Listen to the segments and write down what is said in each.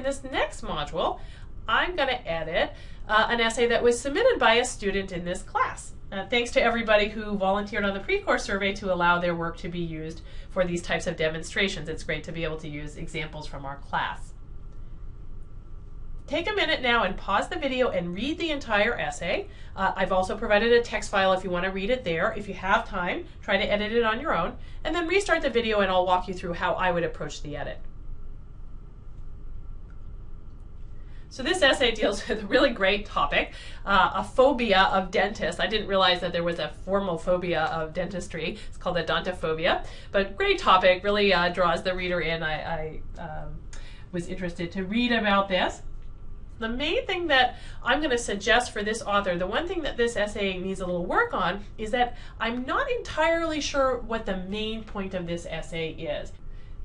In this next module, I'm going to edit uh, an essay that was submitted by a student in this class. Uh, thanks to everybody who volunteered on the pre-course survey to allow their work to be used for these types of demonstrations. It's great to be able to use examples from our class. Take a minute now and pause the video and read the entire essay. Uh, I've also provided a text file if you want to read it there. If you have time, try to edit it on your own, and then restart the video and I'll walk you through how I would approach the edit. So this essay deals with a really great topic, uh, a phobia of dentists. I didn't realize that there was a formal phobia of dentistry. It's called odontophobia, but great topic, really uh, draws the reader in. I, I um, was interested to read about this. The main thing that I'm going to suggest for this author, the one thing that this essay needs a little work on, is that I'm not entirely sure what the main point of this essay is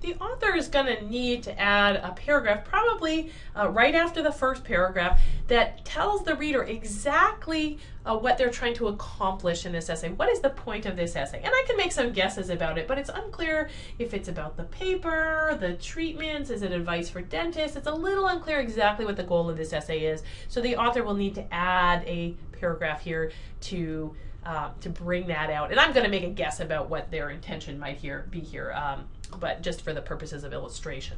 the author is going to need to add a paragraph, probably uh, right after the first paragraph, that tells the reader exactly uh, what they're trying to accomplish in this essay. What is the point of this essay? And I can make some guesses about it, but it's unclear if it's about the paper, the treatments, is it advice for dentists? It's a little unclear exactly what the goal of this essay is. So the author will need to add a paragraph here to uh, to bring that out. And I'm going to make a guess about what their intention might here be here. Um, but just for the purposes of illustration.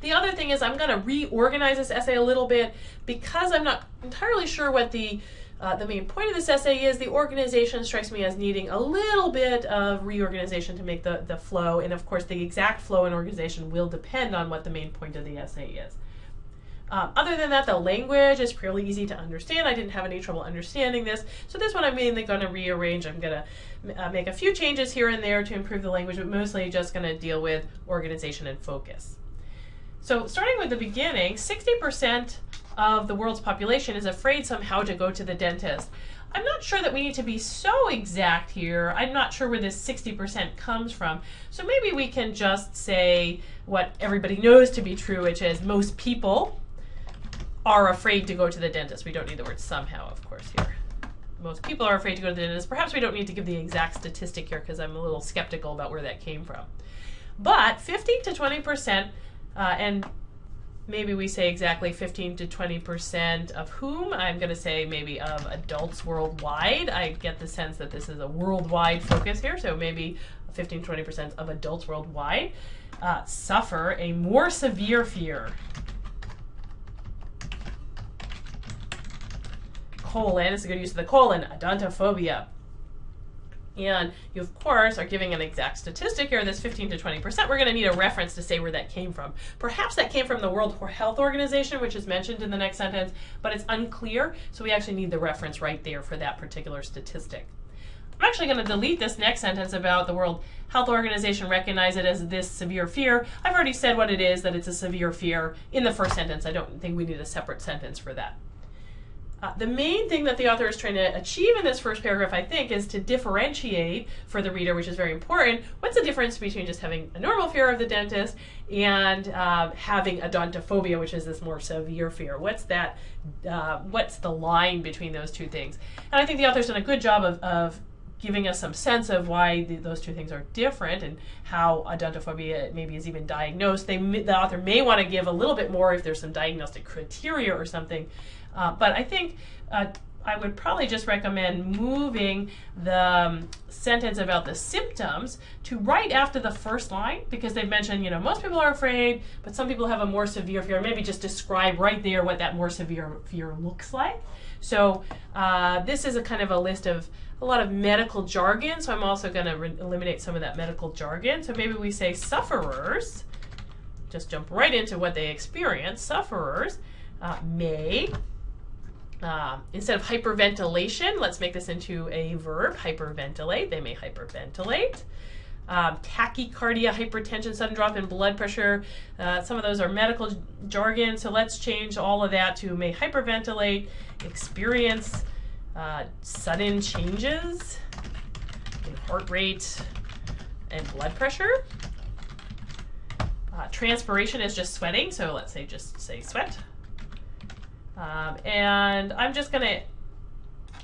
The other thing is I'm going to reorganize this essay a little bit because I'm not entirely sure what the uh, the main point of this essay is. The organization strikes me as needing a little bit of reorganization to make the, the flow. And of course, the exact flow and organization will depend on what the main point of the essay is. Um, other than that, the language is fairly easy to understand. I didn't have any trouble understanding this. So this one I'm mainly going to rearrange. I'm going to uh, make a few changes here and there to improve the language, but mostly just going to deal with organization and focus. So starting with the beginning, 60% of the world's population is afraid somehow to go to the dentist. I'm not sure that we need to be so exact here. I'm not sure where this 60% comes from. So maybe we can just say what everybody knows to be true, which is most people are afraid to go to the dentist. We don't need the word somehow, of course, here. Most people are afraid to go to the dentist. Perhaps we don't need to give the exact statistic here because I'm a little skeptical about where that came from. But 15 to 20%, uh, and maybe we say exactly 15 to 20% of whom, I'm going to say maybe of adults worldwide. I get the sense that this is a worldwide focus here, so maybe 15 to 20% of adults worldwide uh, suffer a more severe fear colon, it's a good use of the colon, odontophobia. And you, of course, are giving an exact statistic here, this 15 to 20%. We're going to need a reference to say where that came from. Perhaps that came from the World Health Organization, which is mentioned in the next sentence, but it's unclear, so we actually need the reference right there for that particular statistic. I'm actually going to delete this next sentence about the World Health Organization recognize it as this severe fear. I've already said what it is, that it's a severe fear in the first sentence. I don't think we need a separate sentence for that. Uh, the main thing that the author is trying to achieve in this first paragraph, I think, is to differentiate for the reader, which is very important. What's the difference between just having a normal fear of the dentist and uh, having odontophobia, which is this more severe fear? What's that? Uh, what's the line between those two things? And I think the author's done a good job of, of giving us some sense of why the, those two things are different and how odontophobia maybe is even diagnosed. They, the author may want to give a little bit more if there's some diagnostic criteria or something uh, but I think uh, I would probably just recommend moving the um, sentence about the symptoms to right after the first line because they've mentioned, you know, most people are afraid, but some people have a more severe fear. Maybe just describe right there what that more severe fear looks like. So uh, this is a kind of a list of a lot of medical jargon, so I'm also going to eliminate some of that medical jargon. So maybe we say sufferers, just jump right into what they experience. Sufferers uh, may um, instead of hyperventilation, let's make this into a verb, hyperventilate. They may hyperventilate. Um, tachycardia, hypertension, sudden drop in blood pressure. Uh, some of those are medical jargon, so let's change all of that to may hyperventilate, experience uh, sudden changes in heart rate and blood pressure. Uh, transpiration is just sweating, so let's say just say sweat. Um, and I'm just going to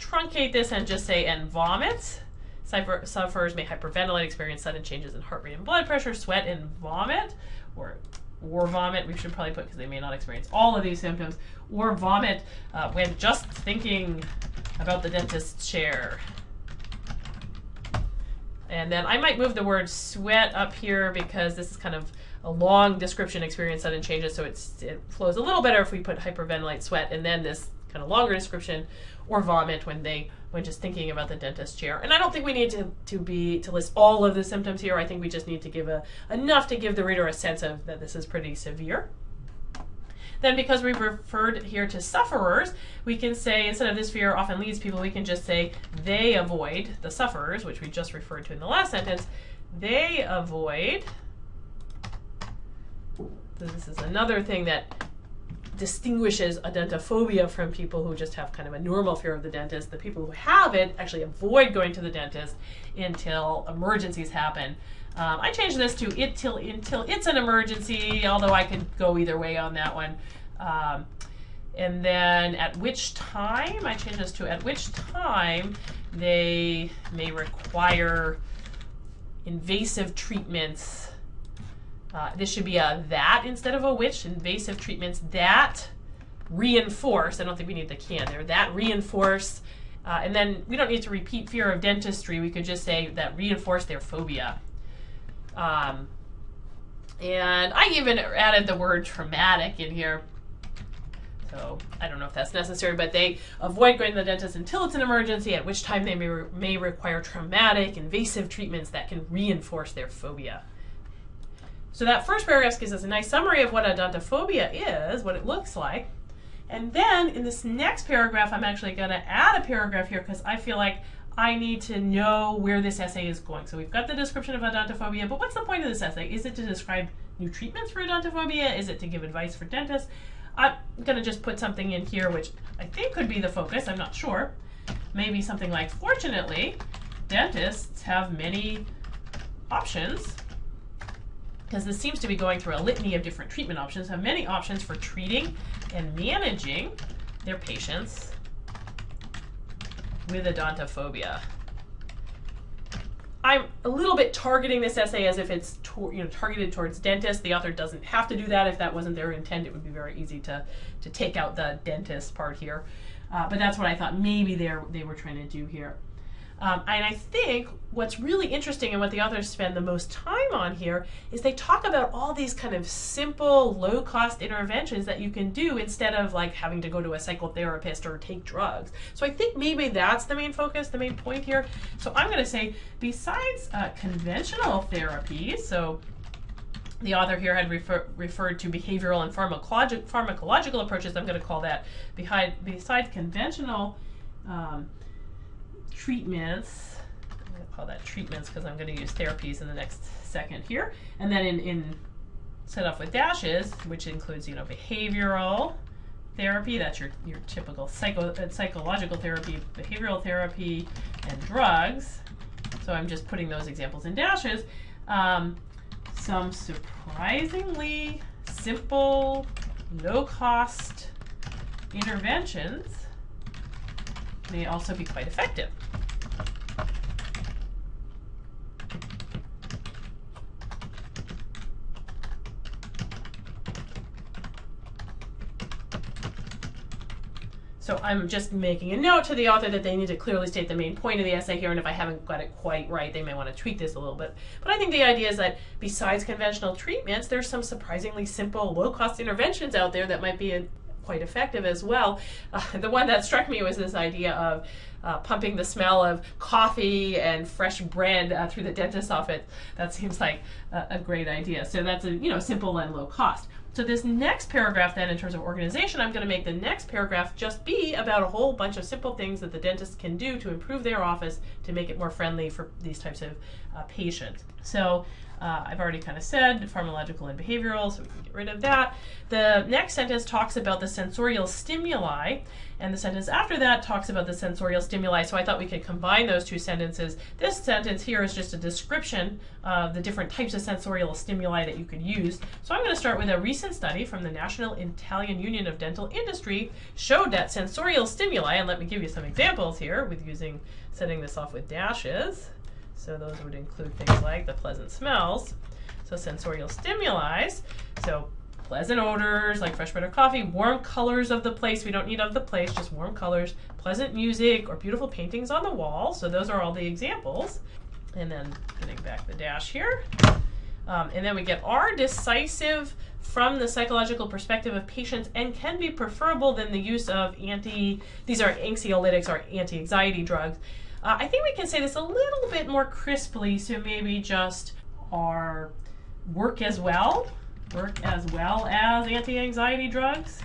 truncate this and just say, and vomit. Sufferers may hyperventilate, experience sudden changes in heart rate and blood pressure, sweat and vomit, or or vomit. We should probably put because they may not experience all of these symptoms or vomit uh, when just thinking about the dentist's chair. And then I might move the word sweat up here because this is kind of a long description experience sudden changes, so it's, it flows a little better if we put hyperventilate sweat and then this kind of longer description or vomit when they when just thinking about the dentist chair. And I don't think we need to, to be to list all of the symptoms here. I think we just need to give a enough to give the reader a sense of that this is pretty severe. Then because we've referred here to sufferers, we can say instead of this fear often leads people, we can just say they avoid the sufferers, which we just referred to in the last sentence. They avoid this is another thing that distinguishes odontophobia from people who just have kind of a normal fear of the dentist. The people who have it actually avoid going to the dentist until emergencies happen. Um, I changed this to it till until it's an emergency, although I could go either way on that one. Um, and then at which time, I change this to at which time they may require invasive treatments uh, this should be a that instead of a which. Invasive treatments that reinforce. I don't think we need the can there. That reinforce. Uh, and then we don't need to repeat fear of dentistry. We could just say that reinforce their phobia. Um, and I even added the word traumatic in here. So I don't know if that's necessary, but they avoid going to the dentist until it's an emergency, at which time they may, re may require traumatic, invasive treatments that can reinforce their phobia. So that first paragraph gives us a nice summary of what odontophobia is, what it looks like. And then in this next paragraph, I'm actually going to add a paragraph here because I feel like I need to know where this essay is going. So we've got the description of odontophobia, but what's the point of this essay? Is it to describe new treatments for odontophobia? Is it to give advice for dentists? I'm going to just put something in here which I think could be the focus. I'm not sure. Maybe something like, fortunately, dentists have many options because this seems to be going through a litany of different treatment options, have many options for treating and managing their patients with odontophobia. I'm a little bit targeting this essay as if it's you know targeted towards dentists. The author doesn't have to do that. If that wasn't their intent, it would be very easy to to take out the dentist part here. Uh, but that's what I thought maybe they they were trying to do here. Um, and I think what's really interesting and what the authors spend the most time on here is they talk about all these kind of simple, low cost interventions that you can do instead of like having to go to a psychotherapist or take drugs. So I think maybe that's the main focus, the main point here. So I'm going to say besides uh, conventional therapy, so the author here had refer, referred to behavioral and pharmacologic, pharmacological approaches. I'm going to call that behind, besides conventional um, treatments. I'm going to call that treatments because I'm going to use therapies in the next second here. And then in, in set off with dashes, which includes, you know, behavioral therapy, that's your, your typical psycho, uh, psychological therapy, behavioral therapy, and drugs. So I'm just putting those examples in dashes. Um, some surprisingly simple, low-cost interventions may also be quite effective. I'm just making a note to the author that they need to clearly state the main point of the essay here, and if I haven't got it quite right, they may want to tweak this a little bit. But I think the idea is that besides conventional treatments, there's some surprisingly simple, low-cost interventions out there that might be a, quite effective as well. Uh, the one that struck me was this idea of uh, pumping the smell of coffee and fresh bread uh, through the dentist's office. That seems like a, a great idea. So that's a you know simple and low cost. So this next paragraph then in terms of organization, I'm going to make the next paragraph just be about a whole bunch of simple things that the dentist can do to improve their office to make it more friendly for these types of uh, patients. So uh, I've already kind of said pharmacological and behavioral, so we can get rid of that. The next sentence talks about the sensorial stimuli, and the sentence after that talks about the sensorial stimuli. So I thought we could combine those two sentences. This sentence here is just a description of the different types of sensorial stimuli that you could use. So I'm going to start with a recent study from the National Italian Union of Dental Industry showed that sensorial stimuli, and let me give you some examples here with using setting this off with dashes. So those would include things like the pleasant smells. So So sensorial stimuli, so pleasant odors like fresh bread or coffee, warm colors of the place. We don't need of the place, just warm colors, pleasant music or beautiful paintings on the wall. So those are all the examples. And then getting back the dash here. Um, and then we get are decisive from the psychological perspective of patients and can be preferable than the use of anti, these are anxiolytics or anti-anxiety drugs. Uh, I think we can say this a little bit more crisply, so maybe just are work as well, work as well as anti-anxiety drugs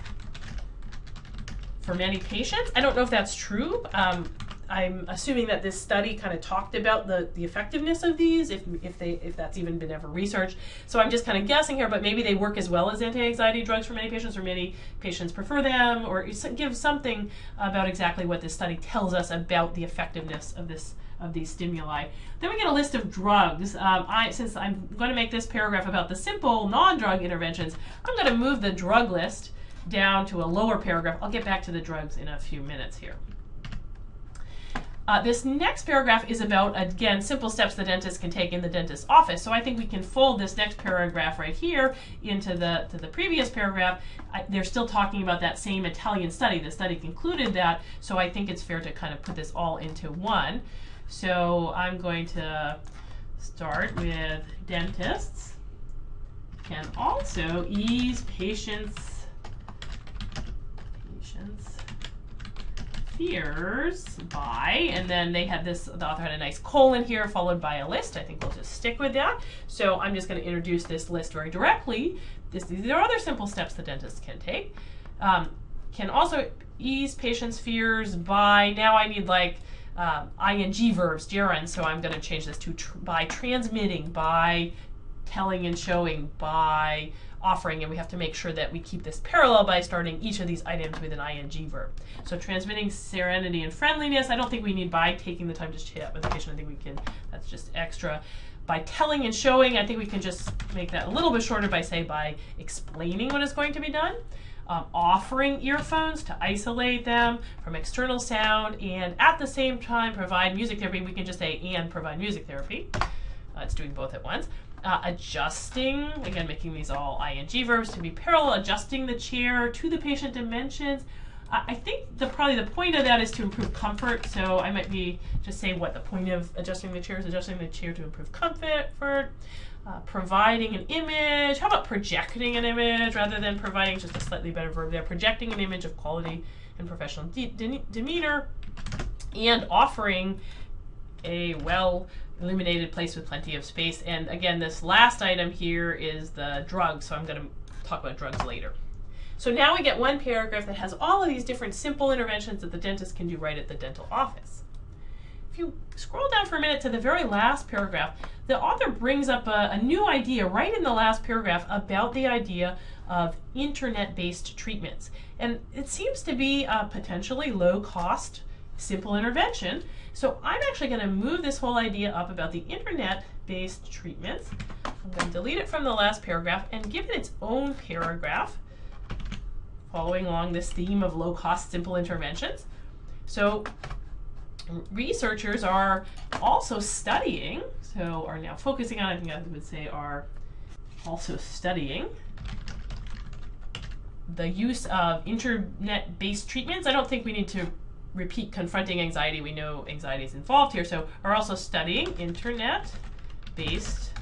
for many patients. I don't know if that's true. Um, I'm assuming that this study kind of talked about the, the effectiveness of these, if, if they if that's even been ever researched. So I'm just kind of guessing here, but maybe they work as well as anti-anxiety drugs for many patients, or many patients prefer them, or give something about exactly what this study tells us about the effectiveness of this of these stimuli. Then we get a list of drugs. Um, I, since I'm going to make this paragraph about the simple non-drug interventions, I'm going to move the drug list down to a lower paragraph. I'll get back to the drugs in a few minutes here. Uh, this next paragraph is about, again, simple steps the dentist can take in the dentist's office. So I think we can fold this next paragraph right here into the, to the previous paragraph. I, they're still talking about that same Italian study. The study concluded that, so I think it's fair to kind of put this all into one. So I'm going to start with dentists can also ease patients patients fears by, and then they had this, the author had a nice colon here followed by a list. I think we'll just stick with that. So I'm just going to introduce this list very directly. This, these are other simple steps the dentist can take. Um, can also ease patients' fears by, now I need like um, ing verbs, gerund, so I'm going to change this to tr by transmitting, by telling and showing, by offering, and we have to make sure that we keep this parallel by starting each of these items with an ing verb. So transmitting serenity and friendliness, I don't think we need by taking the time to chat with the patient. I think we can, that's just extra. By telling and showing, I think we can just make that a little bit shorter by say by explaining what is going to be done. Um, offering earphones to isolate them from external sound and at the same time provide music therapy. We can just say and provide music therapy. Uh, it's doing both at once uh, adjusting, again, making these all ing verbs to be parallel, adjusting the chair to the patient dimensions. I think the probably the point of that is to improve comfort. So I might be just saying what the point of adjusting the chair is, adjusting the chair to improve comfort, for uh, providing an image. How about projecting an image rather than providing just a slightly better verb there? Projecting an image of quality and professional de de demeanor and offering a well illuminated place with plenty of space. And again, this last item here is the drugs, so I'm going to talk about drugs later. So now we get one paragraph that has all of these different simple interventions that the dentist can do right at the dental office. If you scroll down for a minute to the very last paragraph, the author brings up a, a new idea right in the last paragraph about the idea of internet-based treatments. And it seems to be a potentially low-cost, simple intervention so I'm actually going to move this whole idea up about the internet-based treatments. I'm going to delete it from the last paragraph and give it its own paragraph following along this theme of low-cost simple interventions. So researchers are also studying, so are now focusing on, I think I would say are also studying the use of internet-based treatments. I don't think we need to repeat confronting anxiety. We know anxiety is involved here. So are also studying internet-based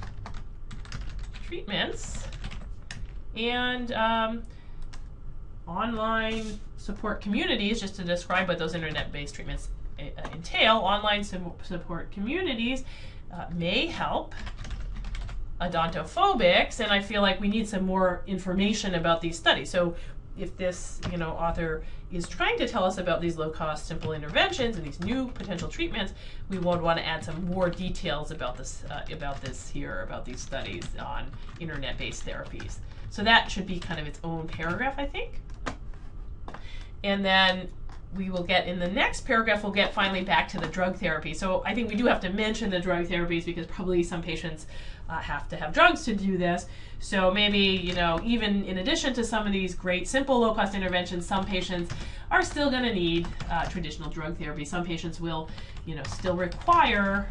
treatments and um, online support communities, just to describe what those internet-based treatments uh, entail. Online support communities uh, may help odontophobics, and I feel like we need some more information about these studies. So if this you know author is trying to tell us about these low-cost simple interventions and these new potential treatments, we would want to add some more details about this uh, about this here about these studies on internet-based therapies. So that should be kind of its own paragraph, I think. And then we will get in the next paragraph, we'll get finally back to the drug therapy. So I think we do have to mention the drug therapies because probably some patients uh, have to have drugs to do this. So maybe, you know, even in addition to some of these great simple low cost interventions, some patients are still going to need uh, traditional drug therapy. Some patients will, you know, still require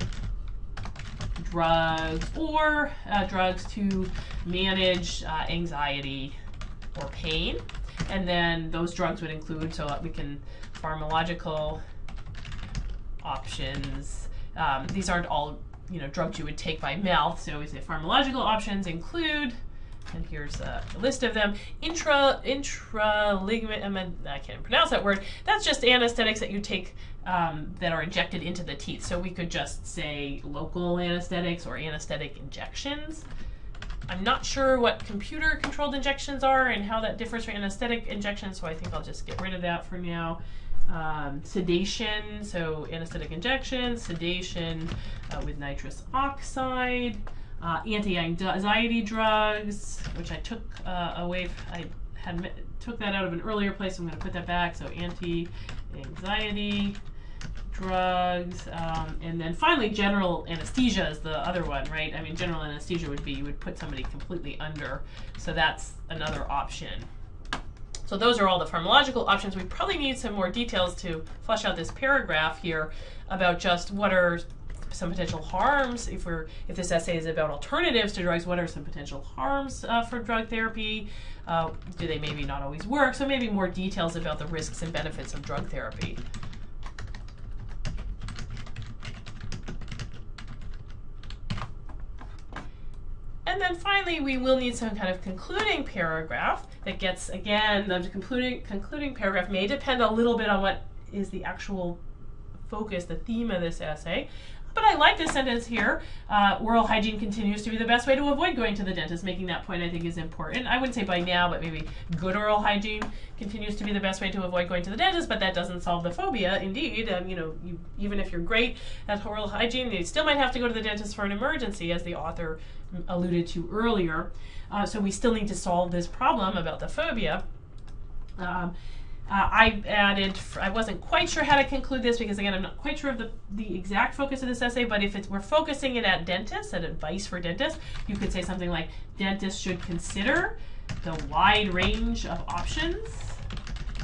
drugs or uh, drugs to manage uh, anxiety or pain. And then those drugs would include, so we can, pharmacological options. Um, these aren't all you know drugs you would take by mouth. So we say pharmacological options include, and here's a list of them. Intra intra ligament. I can't pronounce that word. That's just anesthetics that you take um, that are injected into the teeth. So we could just say local anesthetics or anesthetic injections. I'm not sure what computer controlled injections are and how that differs from anesthetic injections, so I think I'll just get rid of that for now um, sedation, so anesthetic injection, sedation uh, with nitrous oxide, uh, anti-anxiety drugs, which I took uh, away. I had took that out of an earlier place. So I'm going to put that back. So anti-anxiety drugs, um, and then finally general anesthesia is the other one, right? I mean, general anesthesia would be you would put somebody completely under, so that's another option. So those are all the pharmacological options. We probably need some more details to flesh out this paragraph here about just what are some potential harms if we're if this essay is about alternatives to drugs what are some potential harms uh, for drug therapy? Uh, do they maybe not always work? So maybe more details about the risks and benefits of drug therapy And then finally, we will need some kind of concluding paragraph that gets, again, the concluding, concluding paragraph may depend a little bit on what is the actual focus, the theme of this essay. But I like this sentence here. Uh, oral hygiene continues to be the best way to avoid going to the dentist. Making that point, I think, is important. I wouldn't say by now, but maybe good oral hygiene continues to be the best way to avoid going to the dentist. But that doesn't solve the phobia. Indeed, um, you know, you, even if you're great at oral hygiene, you still might have to go to the dentist for an emergency, as the author alluded to earlier. Uh, so we still need to solve this problem about the phobia. Um, uh, I added, I wasn't quite sure how to conclude this because again, I'm not quite sure of the, the exact focus of this essay, but if it's, we're focusing it at dentists, at advice for dentists, you could say something like, dentists should consider the wide range of options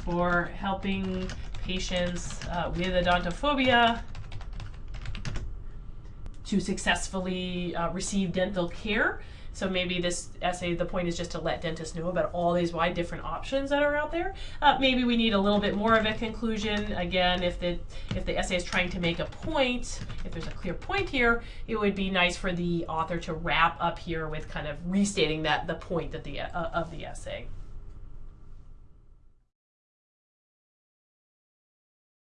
for helping patients uh, with odontophobia to successfully uh, receive dental care. So maybe this essay, the point is just to let dentists know about all these wide different options that are out there. Uh, maybe we need a little bit more of a conclusion. Again, if the if the essay is trying to make a point, if there's a clear point here, it would be nice for the author to wrap up here with kind of restating that the point that the uh, of the essay.